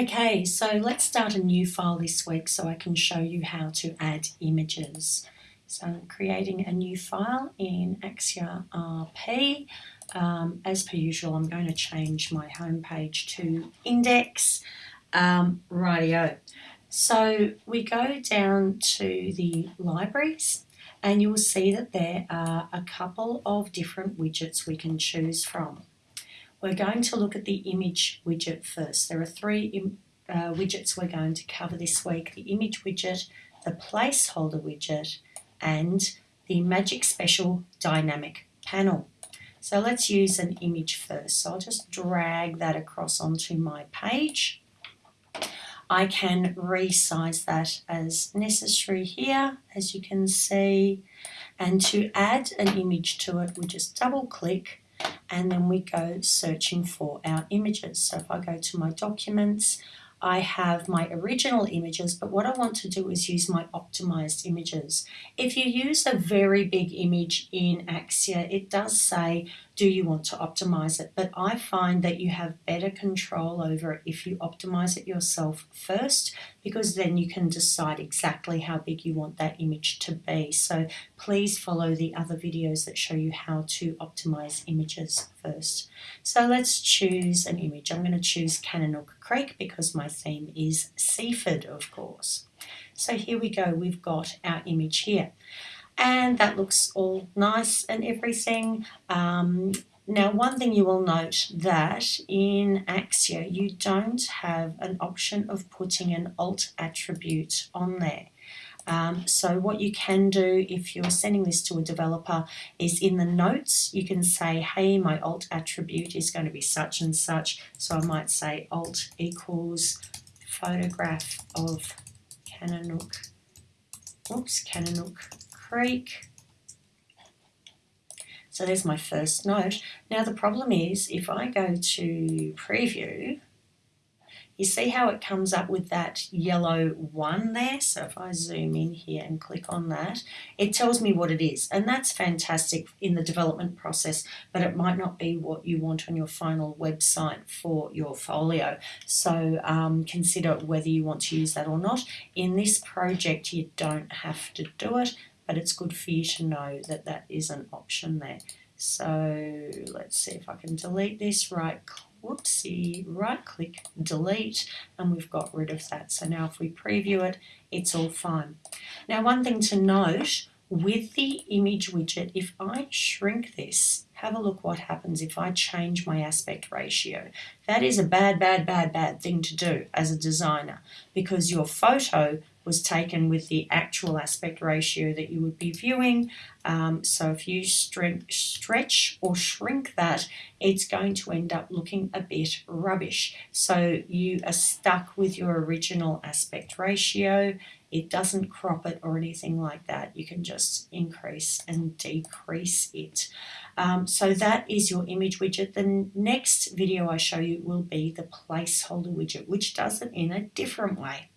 Okay, so let's start a new file this week so I can show you how to add images. So I'm creating a new file in Axure RP. Um, as per usual, I'm going to change my home page to index. Um, rightio. So we go down to the libraries and you'll see that there are a couple of different widgets we can choose from. We're going to look at the image widget first. There are three uh, widgets we're going to cover this week. The image widget, the placeholder widget, and the Magic Special Dynamic Panel. So let's use an image first. So I'll just drag that across onto my page. I can resize that as necessary here, as you can see. And to add an image to it, we just double click and then we go searching for our images. So if I go to my documents, I have my original images, but what I want to do is use my optimized images. If you use a very big image in Axure, it does say, do you want to optimize it? But I find that you have better control over it if you optimize it yourself first, because then you can decide exactly how big you want that image to be. So please follow the other videos that show you how to optimize images first. So let's choose an image. I'm going to choose Kananook Creek because my theme is Seaford, of course. So here we go, we've got our image here. And that looks all nice and everything. Um, now, one thing you will note that in Axure, you don't have an option of putting an alt attribute on there. Um, so what you can do if you're sending this to a developer is in the notes, you can say, hey, my alt attribute is going to be such and such. So I might say alt equals photograph of Kananook, oops, Kananook Creek. So there's my first note. Now the problem is if I go to preview, you see how it comes up with that yellow one there? So if I zoom in here and click on that, it tells me what it is. And that's fantastic in the development process, but it might not be what you want on your final website for your folio. So um, consider whether you want to use that or not. In this project, you don't have to do it, but it's good for you to know that that is an option there. So let's see if I can delete this, right whoopsie, right click, delete, and we've got rid of that. So now if we preview it, it's all fine. Now one thing to note, with the image widget, if I shrink this, have a look what happens if I change my aspect ratio. That is a bad, bad, bad, bad thing to do as a designer because your photo was taken with the actual aspect ratio that you would be viewing. Um, so if you stretch or shrink that, it's going to end up looking a bit rubbish. So you are stuck with your original aspect ratio. It doesn't crop it or anything like that. You can just increase and decrease it. Um, so that is your image widget. The next video I show you will be the placeholder widget, which does it in a different way.